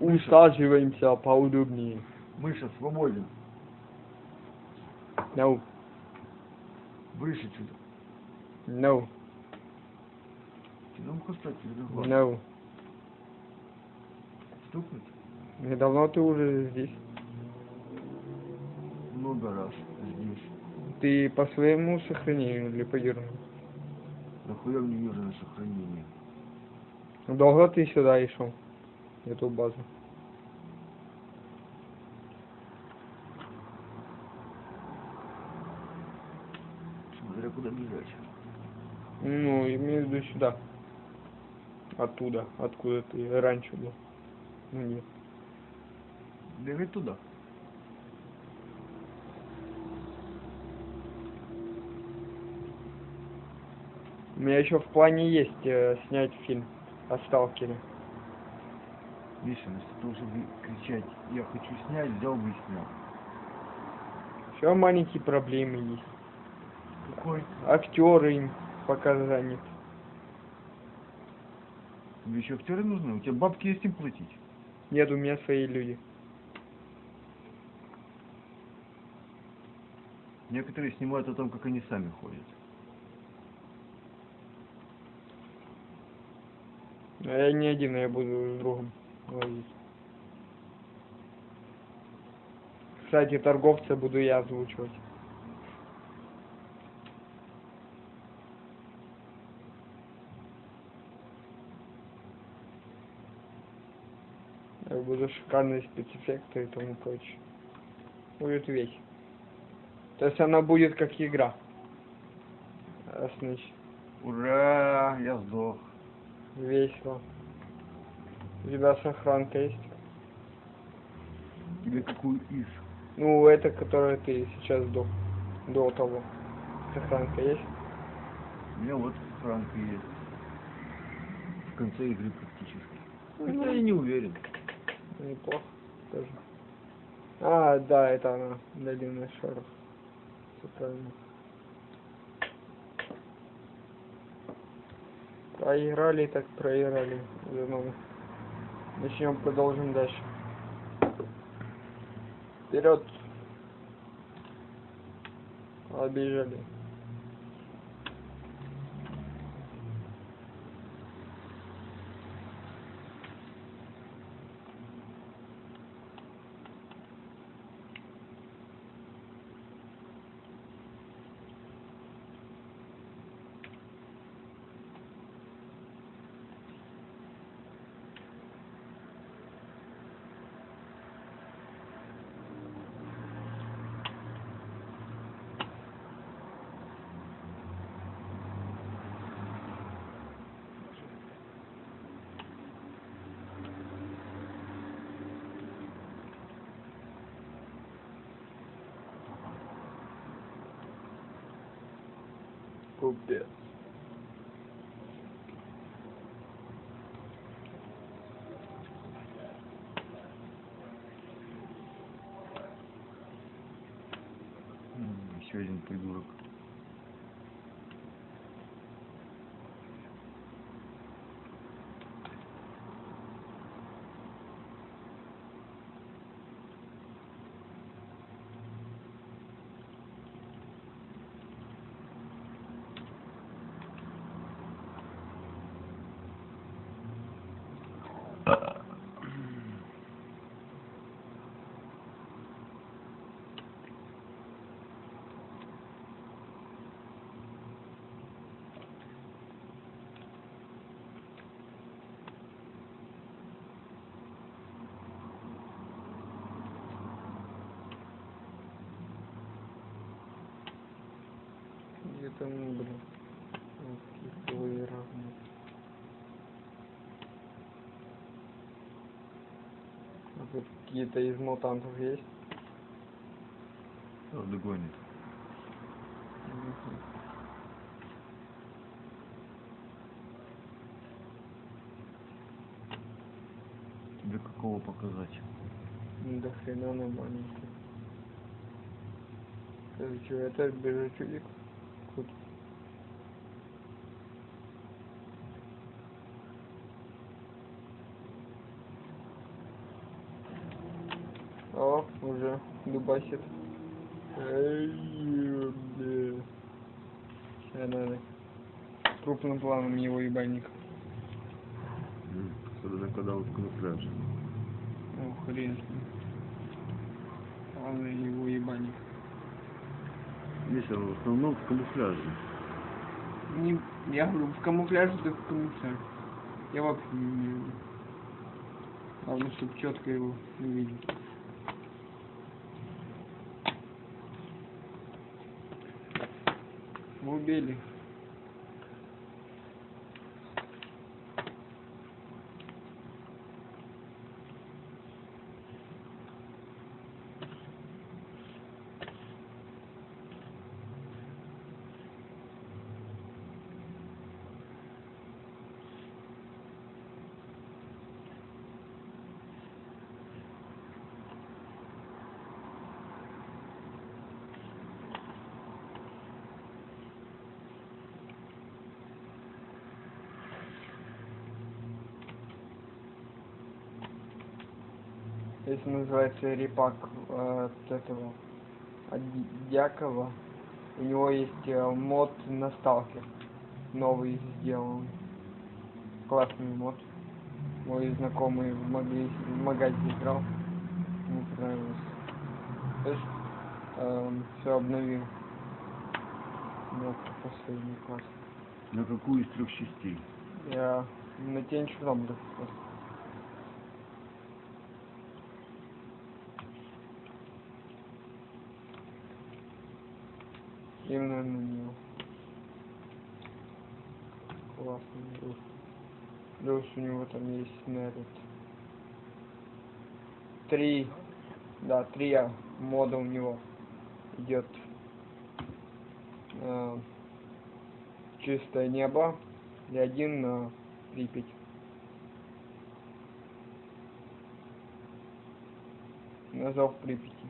Усаживаемся поудобнее. Миша, свободен. No, Выше чуть. no, Ну, кстати, легко. no. Стукнуть? И давно ты уже здесь? Много раз здесь. Ты по своему сохранению или по юрному? Нахуя мне южное сохранение? Долго ты сюда и шел? Эту базу. Виду сюда. Оттуда, откуда ты раньше был. Ну нет. Бегать туда. У меня еще в плане есть э, снять фильм о сталкере. Миша, вместо того, чтобы кричать, я хочу снять, взял бы и снял. Все маленькие проблемы есть. Какой? Актеры им пока занят. Тебе еще актеры нужны? У тебя бабки есть им платить? Нет, у меня свои люди. Некоторые снимают о том, как они сами ходят. А я не один, я буду с другом ловить. Кстати, торговца буду я озвучивать. Я буду шикарные спецэффекты и тому прочее. Будет весь. То есть она будет как игра. Значит, Ура! Я сдох. весело. У тебя сохранка есть? Тебе какую из? Ну, это, которое ты сейчас до, до того. Сохранка есть? У меня вот франка есть. В конце игры практически. Ну, я не уверен. Неплохо тоже. А, да, это она, долина шаров. Все правильно. Проиграли, так проиграли. новый. Начнем, продолжим дальше. Вперед! Обижали. М, Еще один придурок. Там, блин? Какие равны. А тут какие-то из мутантов есть? Правда гонит. Мгм. Тебе какого показать? До хрена она маленькая. Это что, это бежачудик? Кут. Дубасит. Эй, бля. Сейчас надо крупным планом его ебальник. Особенно когда он в камуфляже. Ну, хрен с ним. Ладно, его ебальник. Здесь он в основном в камуфляже. Не, я говорю, в камуфляже, так в камуфляже. Я вообще не умею. Главное, чтобы четко его увидеть. Мы убили. Если называется репак э, от этого от Дьякова. У него есть э, мод на сталкер. Новый сделан. Классный мод. Мой знакомый в, магазе играл. Ему понравилось. То есть все обновил. Ну, последний класс. На какую из трех частей? Я на тень Чернобыля Именно на него. Классный друг. Плюс у него там есть на этот... Три... Да, три мода у него идет. Э, чистое небо и один на Припять. На зов Припяти.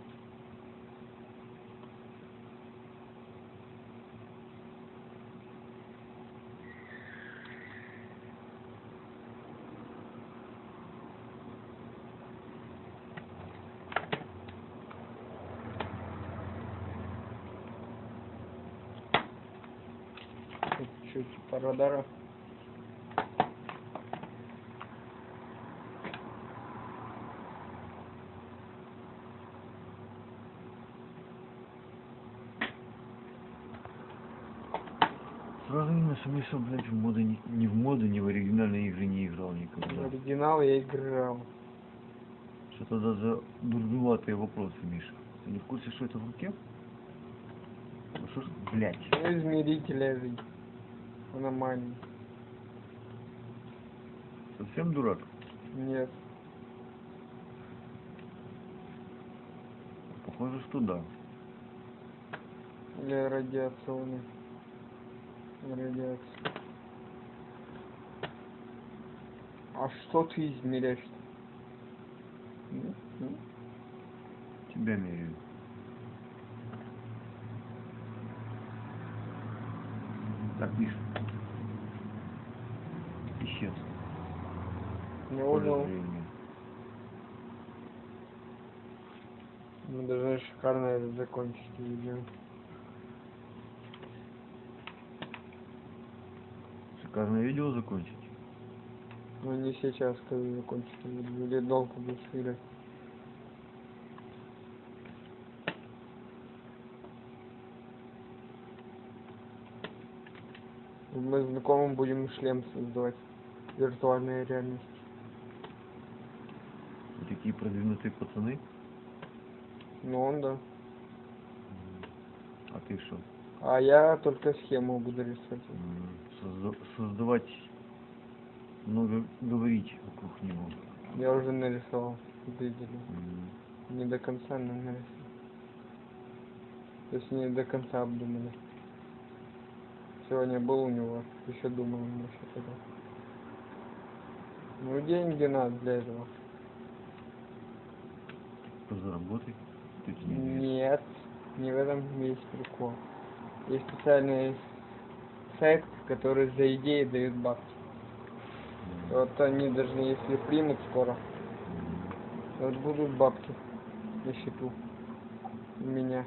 Радара. Сразу видно, что Миша, блядь, в моды, ни, ни в моды, ни в оригинальные игры не играл В никогда. оригинал я играл. Что-то даже дурноватые вопросы, Миша. Ты не в курсе, что это в руке? Ну что ж, блядь. Измеритель Аномалии. Совсем дурак? Нет. Похоже, что да. Или радиационный. Радиация. А что ты измеряешь? М? Тебя меряю. Так, Миша. Мы должны шикарно это закончить видео. Шикарное видео закончить. Но не сейчас, когда закончится видео. Или долго будешь играть. Мы знакомым будем шлем создавать. Виртуальная реальность. Такие продвинутые пацаны. Ну он да. А ты что? А я только схему буду рисовать. Созда- создавать, много говорить вокруг него. Я уже нарисовал. Видели. М. Не до конца, но нарисовал. То есть не до конца обдумали. Сегодня был у него, еще думал насчет этого. Ну деньги надо для этого. Позаработай. Веришь. Нет, не в этом весь прикол. Есть специальный сайт, который за идеи дает бабки. М. Вот они даже если примут скоро, М. вот будут бабки на счету. меня.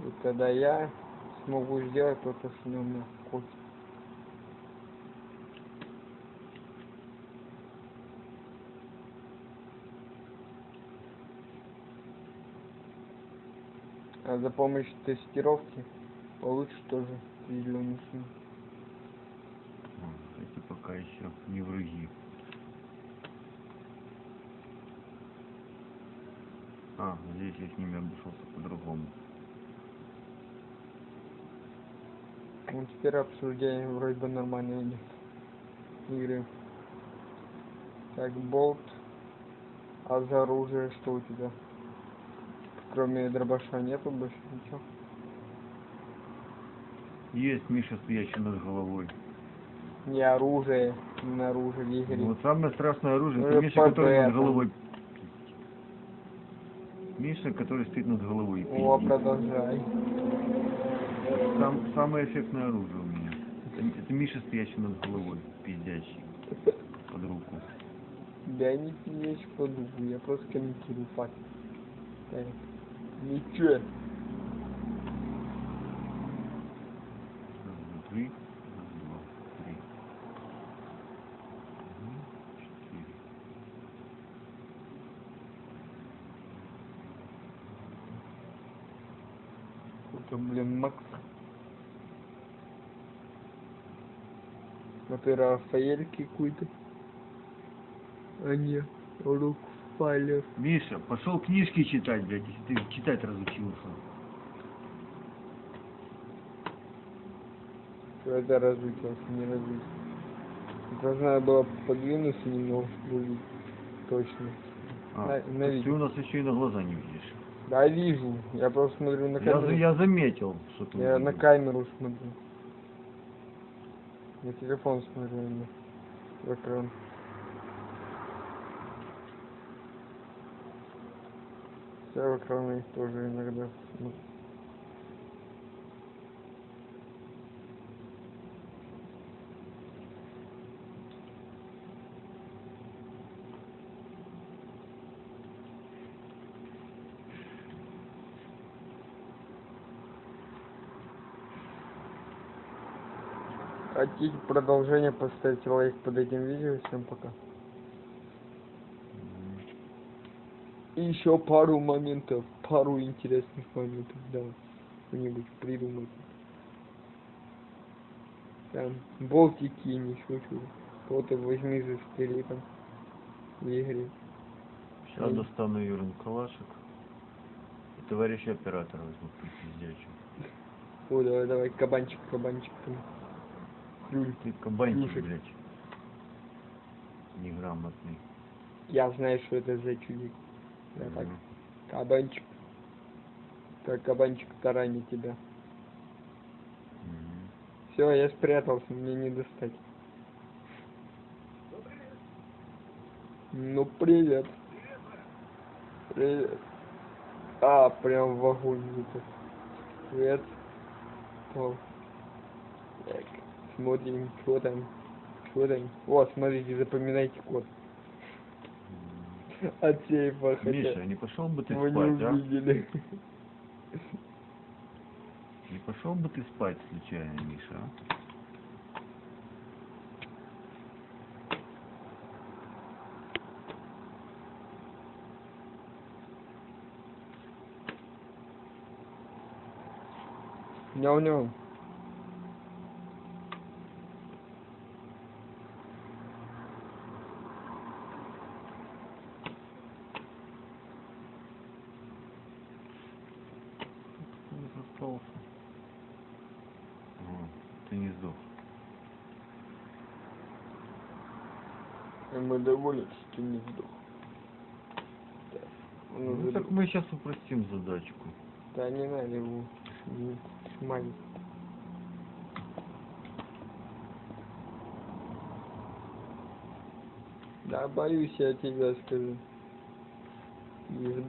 И тогда я смогу сделать то, что у меня хочет. А за помощью тестировки получишь тоже определенную сумму. А, Эти пока еще не враги. А, здесь я с ними обошелся по-другому. Ну, теперь обсуждение вроде бы нормально идет. Игры. Так, болт. А за оружие что у тебя? Кроме дробаша нету больше ничего? Есть Миша, стоящий над головой. Не оружие, не оружие в игре. Вот самое страшное оружие, Ну, это и Миша, который над головой. Миша, который стоит над головой. О, продолжай. Сам, самое эффектное оружие у меня. Это, это Миша, стоящий над головой, пиздящий. Под руку. Я не пьешь подумаю, я просто комментирую факт. Так. Ничего. Раз, два, три. Раз, два, три. Мгм, Четыре. Это, блин, Макс. Это Рафаэль какой-то. А не, Рук Файлер. Миша, пошел книжки читать, блядь, если ты читать разучился. Это разучился, не разучился. Должна была подвинуться немного, увидеть. Точно. А, На- на ты у нас еще и на глаза не видишь. Да, вижу. Я просто смотрю на Я, камеру. за- я заметил, что ты Я на камеру смотрю. На телефон смотрю, в экран. Я в экраны тоже иногда. Хотите продолжение, поставьте лайк под этим видео. Всем пока. И еще пару моментов, пару интересных моментов, да, что-нибудь придумать. Там, болтики, не шучу. Кого-то возьми застрели там в игре. Сейчас достану Юрин калашек. И товарища оператора возьму пиздячу. О, давай, давай, кабанчик, кабанчик там. Люль. Ты кабанчик, Слушай. блядь. Неграмотный. Я знаю, что это за чудик. Я так, кабанчик. Так, кабанчик таранит тебя. Все, я спрятался, мне не достать. Ну, привет. Привет. А, прям в огонь это. Привет. О. Так, смотрим, что там. Что там. Вот, смотрите, запоминайте код. От сейфа, хотя Миша, не пошел бы ты вы не спать, а? увидели. Не пошел бы ты спать случайно, Миша, а? Няу-няу. О, ты не сдох. И мы довольны, что ты не сдох. Так, ну, Ну так мы сейчас упростим задачку. Да не надо его смазать. Да боюсь я тебя скажу. Есть